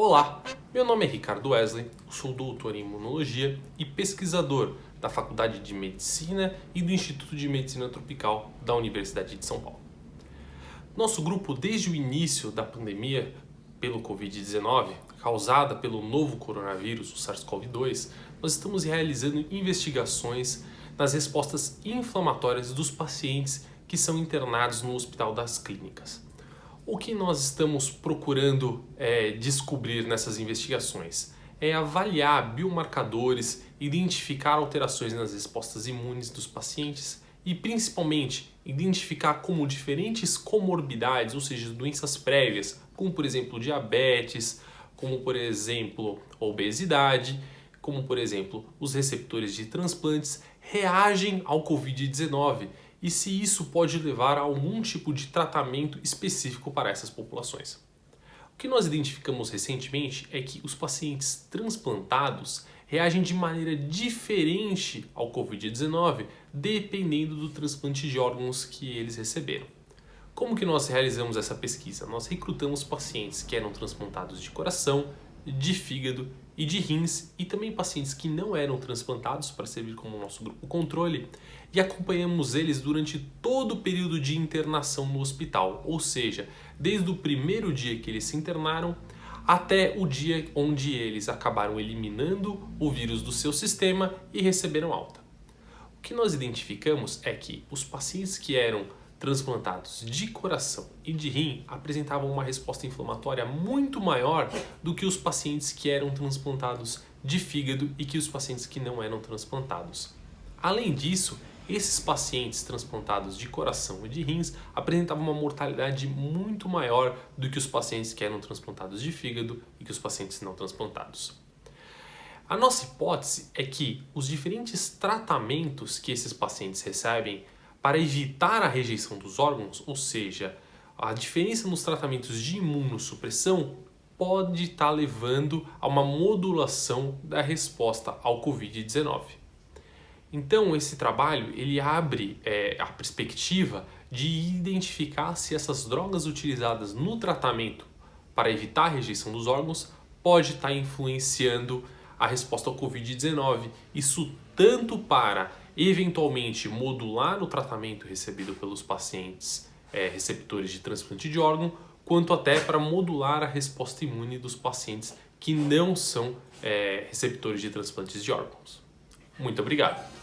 Olá, meu nome é Ricardo Wesley, sou doutor em imunologia e pesquisador da Faculdade de Medicina e do Instituto de Medicina Tropical da Universidade de São Paulo. Nosso grupo, desde o início da pandemia pelo Covid-19, causada pelo novo coronavírus, o SARS-CoV-2, nós estamos realizando investigações nas respostas inflamatórias dos pacientes que são internados no Hospital das Clínicas. O que nós estamos procurando é, descobrir nessas investigações? É avaliar biomarcadores, identificar alterações nas respostas imunes dos pacientes e principalmente identificar como diferentes comorbidades, ou seja, doenças prévias, como por exemplo diabetes, como por exemplo obesidade, como por exemplo os receptores de transplantes, reagem ao Covid-19 e se isso pode levar a algum tipo de tratamento específico para essas populações. O que nós identificamos recentemente é que os pacientes transplantados reagem de maneira diferente ao Covid-19 dependendo do transplante de órgãos que eles receberam. Como que nós realizamos essa pesquisa? Nós recrutamos pacientes que eram transplantados de coração, de fígado e de rins e também pacientes que não eram transplantados para servir como nosso grupo controle e acompanhamos eles durante todo o período de internação no hospital, ou seja, desde o primeiro dia que eles se internaram até o dia onde eles acabaram eliminando o vírus do seu sistema e receberam alta. O que nós identificamos é que os pacientes que eram transplantados de coração e de rim apresentavam uma resposta inflamatória muito maior do que os pacientes que eram transplantados de fígado e que os pacientes que não eram transplantados. Além disso, esses pacientes transplantados de coração e de rins apresentavam uma mortalidade muito maior do que os pacientes que eram transplantados de fígado e que os pacientes não transplantados. A nossa hipótese é que os diferentes tratamentos que esses pacientes recebem para evitar a rejeição dos órgãos, ou seja, a diferença nos tratamentos de imunossupressão pode estar levando a uma modulação da resposta ao Covid-19. Então esse trabalho ele abre é, a perspectiva de identificar se essas drogas utilizadas no tratamento para evitar a rejeição dos órgãos pode estar influenciando a resposta ao Covid-19. Isso tanto para eventualmente modular o tratamento recebido pelos pacientes é, receptores de transplante de órgão, quanto até para modular a resposta imune dos pacientes que não são é, receptores de transplantes de órgãos. Muito obrigado!